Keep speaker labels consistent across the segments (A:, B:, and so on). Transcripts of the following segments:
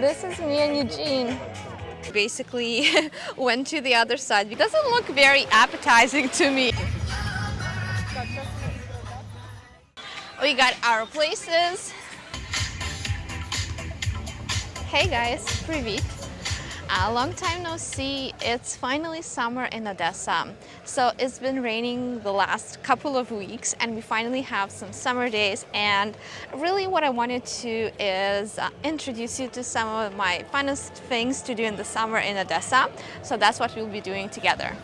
A: This is me and Eugene. Basically went to the other side. It doesn't look very appetizing to me. We got our places. Hey guys, Privit. A long time no see. It's finally summer in Odessa. So it's been raining the last couple of weeks and we finally have some summer days and really what I wanted to is uh, introduce you to some of my funnest things to do in the summer in Odessa. So that's what we'll be doing together.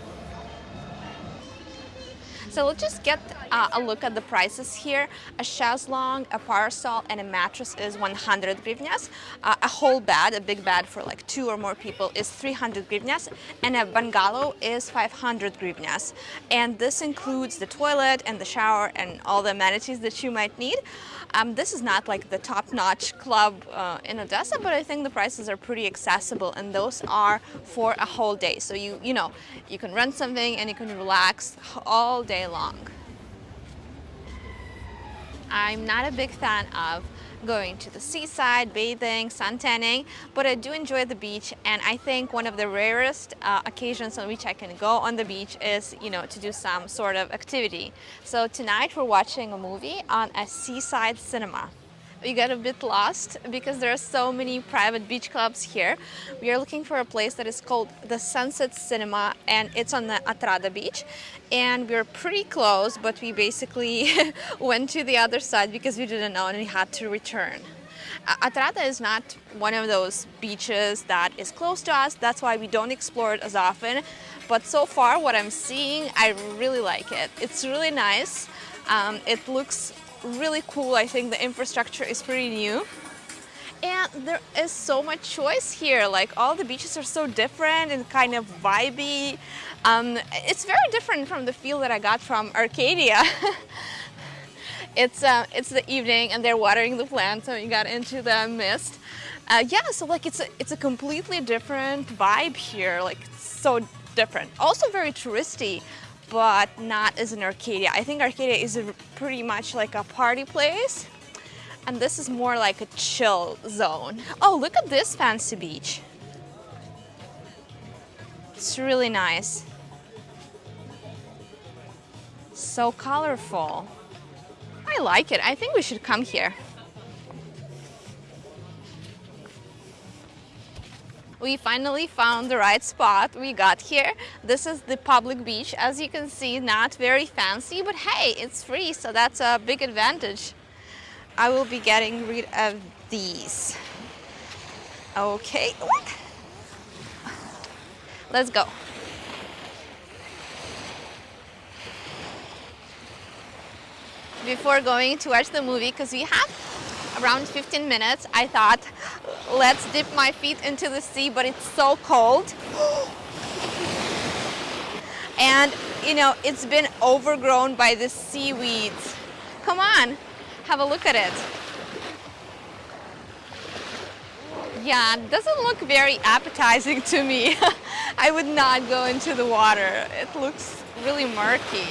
A: So let's just get uh, a look at the prices here. A chaiselong, a parasol, and a mattress is 100 hryvnias. Uh, a whole bed, a big bed for like two or more people is 300 hryvnias. And a bungalow is 500 hryvnias. And this includes the toilet and the shower and all the amenities that you might need. Um, this is not like the top-notch club uh, in Odessa, but I think the prices are pretty accessible and those are for a whole day. So you, you know, you can rent something and you can relax all day long. I'm not a big fan of going to the seaside, bathing, sun tanning, but I do enjoy the beach and I think one of the rarest uh, occasions on which I can go on the beach is, you know, to do some sort of activity. So tonight we're watching a movie on a seaside cinema we got a bit lost because there are so many private beach clubs here. We are looking for a place that is called the Sunset Cinema and it's on the Otrada beach and we are pretty close but we basically went to the other side because we didn't know and we had to return. Otrada is not one of those beaches that is close to us, that's why we don't explore it as often. But so far what I'm seeing, I really like it. It's really nice. Um, it looks really cool. I think the infrastructure is pretty new. And there is so much choice here. Like all the beaches are so different and kind of vibey. Um, it's very different from the feel that I got from Arcadia. it's, uh, it's the evening and they're watering the plants so you got into the mist. Uh, yeah, so like it's a, it's a completely different vibe here. Like so different. Also very touristy but not as an Arcadia. I think Arcadia is pretty much like a party place and this is more like a chill zone. Oh, look at this fancy beach. It's really nice. So colorful. I like it. I think we should come here. We finally found the right spot. We got here. This is the public beach. As you can see, not very fancy, but hey, it's free, so that's a big advantage. I will be getting rid of these. Okay, let's go. Before going to watch the movie, because we have around 15 minutes, I thought, let's dip my feet into the sea, but it's so cold. and, you know, it's been overgrown by the seaweeds. Come on, have a look at it. Yeah, doesn't look very appetizing to me. I would not go into the water. It looks really murky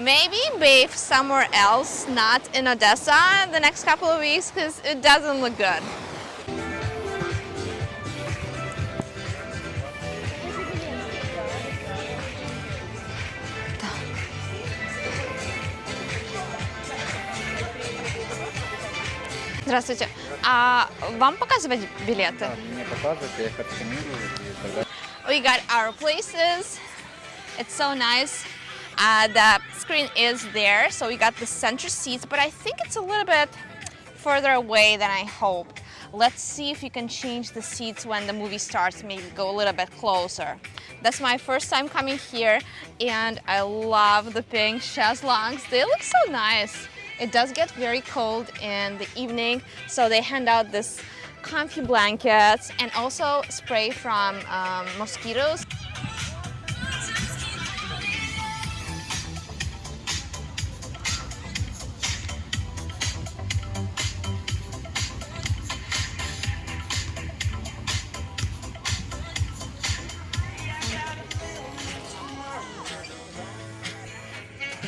A: Maybe bathe somewhere else, not in Odessa, the next couple of weeks because it doesn't look good. Здравствуйте. А вам показывать билеты? Да, мне показывать, я их отсканирую и тогда... We got our places. It's so nice. Uh, the screen is there, so we got the center seats, but I think it's a little bit further away than I hoped. Let's see if you can change the seats when the movie starts, maybe go a little bit closer. That's my first time coming here, and I love the pink chaiselongs. They look so nice. It does get very cold in the evening, so they hand out this comfy blankets and also spray from um, mosquitoes.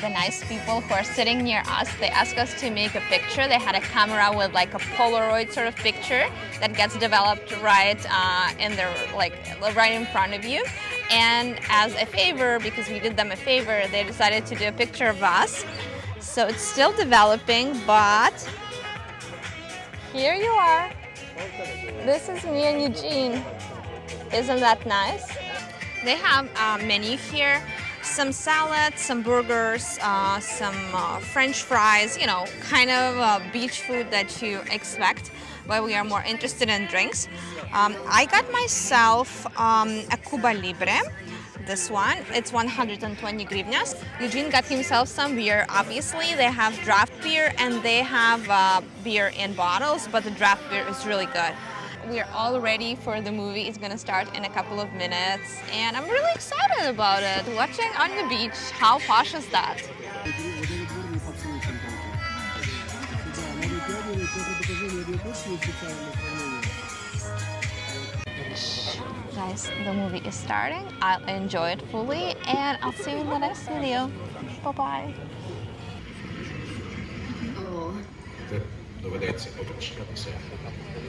A: The nice people who are sitting near us. They asked us to make a picture. They had a camera with like a Polaroid sort of picture that gets developed right uh, in their like right in front of you. And as a favor, because we did them a favor, they decided to do a picture of us. So it's still developing, but here you are. This is me and Eugene. Isn't that nice? They have a menu here, some salads, some burgers, uh, some uh, french fries, you know, kind of uh, beach food that you expect, but we are more interested in drinks. Um, I got myself um, a Cuba Libre, this one. It's 120 grivnas. Eugene got himself some beer. Obviously, they have draft beer and they have uh, beer in bottles, but the draft beer is really good. We're all ready for the movie. It's gonna start in a couple of minutes, and I'm really excited about it. Watching on the beach, how posh is that? Guys, the movie is starting. I'll enjoy it fully, and I'll see you in the next video. Bye-bye.
B: Доведеться опричкатися.